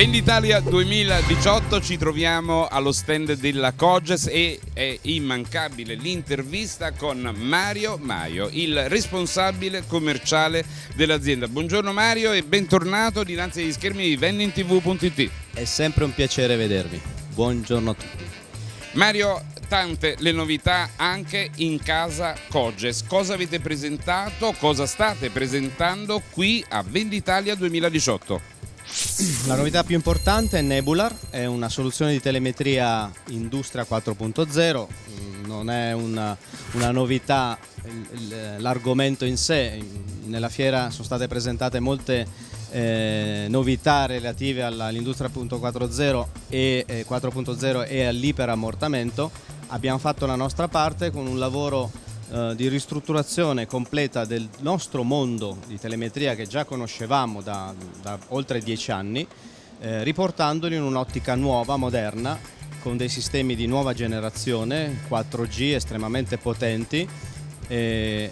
Venditalia 2018 ci troviamo allo stand della Coges e è immancabile l'intervista con Mario Maio, il responsabile commerciale dell'azienda. Buongiorno Mario e bentornato dinanzi agli schermi di vendingtv.it. È sempre un piacere vedervi. Buongiorno a tutti. Mario, tante le novità anche in casa Coges. Cosa avete presentato, cosa state presentando qui a Venditalia 2018? La novità più importante è Nebular, è una soluzione di telemetria Industria 4.0, mm, non è una, una novità l'argomento in sé, nella fiera sono state presentate molte eh, novità relative all'Industria 4.0 e, eh, 4.0 e all'iperammortamento, abbiamo fatto la nostra parte con un lavoro eh, di ristrutturazione completa del nostro mondo di telemetria che già conoscevamo da, da oltre dieci anni, eh, riportandoli in un'ottica nuova, moderna, con dei sistemi di nuova generazione, 4G estremamente potenti, eh,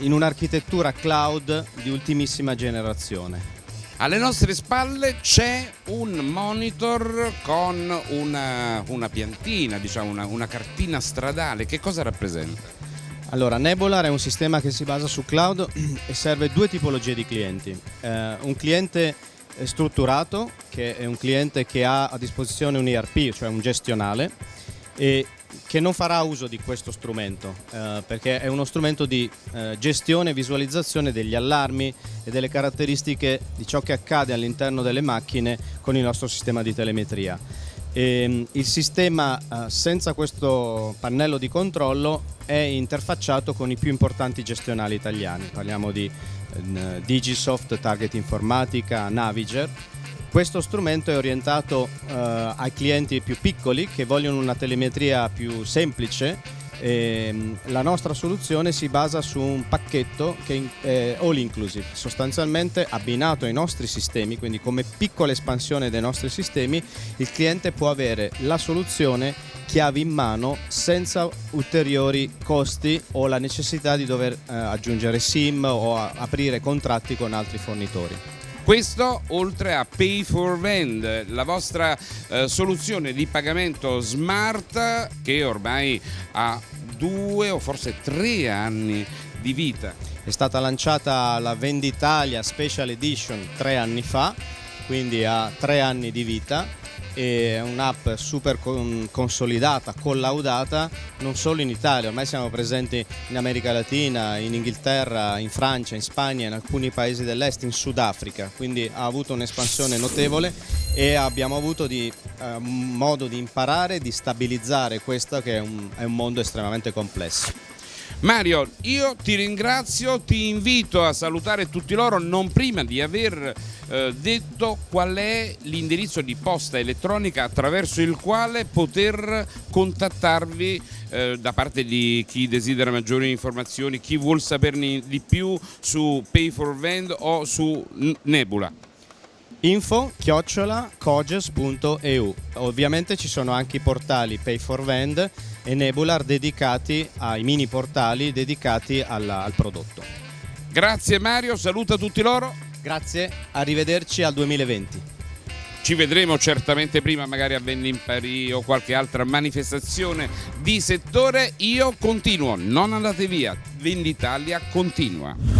in un'architettura cloud di ultimissima generazione. Alle nostre spalle c'è un monitor con una, una piantina, diciamo una, una cartina stradale. Che cosa rappresenta? Allora, Nebular è un sistema che si basa su cloud e serve due tipologie di clienti. Eh, un cliente strutturato, che è un cliente che ha a disposizione un ERP, cioè un gestionale, e che non farà uso di questo strumento eh, perché è uno strumento di eh, gestione e visualizzazione degli allarmi e delle caratteristiche di ciò che accade all'interno delle macchine con il nostro sistema di telemetria. E, ehm, il sistema eh, senza questo pannello di controllo è interfacciato con i più importanti gestionali italiani, parliamo di eh, Digisoft, Target Informatica, Naviger questo strumento è orientato uh, ai clienti più piccoli che vogliono una telemetria più semplice. E, um, la nostra soluzione si basa su un pacchetto che è all inclusive, sostanzialmente abbinato ai nostri sistemi, quindi come piccola espansione dei nostri sistemi, il cliente può avere la soluzione chiavi in mano senza ulteriori costi o la necessità di dover eh, aggiungere SIM o aprire contratti con altri fornitori. Questo oltre a Pay for Vend, la vostra eh, soluzione di pagamento smart che ormai ha due o forse tre anni di vita. È stata lanciata la Venditalia Special Edition tre anni fa, quindi ha tre anni di vita è un'app super consolidata, collaudata non solo in Italia, ormai siamo presenti in America Latina, in Inghilterra, in Francia, in Spagna, in alcuni paesi dell'est, in Sudafrica, quindi ha avuto un'espansione notevole e abbiamo avuto di, eh, modo di imparare di stabilizzare questo che è un, è un mondo estremamente complesso. Mario, io ti ringrazio, ti invito a salutare tutti loro non prima di aver eh, detto qual è l'indirizzo di posta elettronica attraverso il quale poter contattarvi eh, da parte di chi desidera maggiori informazioni, chi vuol saperne di più su Pay for Vend o su Nebula info chiocciola coges.eu ovviamente ci sono anche i portali Pay for Vend e Nebular dedicati ai mini portali dedicati alla, al prodotto. Grazie Mario, saluta tutti loro. Grazie, arrivederci al 2020 ci vedremo certamente prima magari a Paris o qualche altra manifestazione di settore. Io continuo, non andate via. Venditalia continua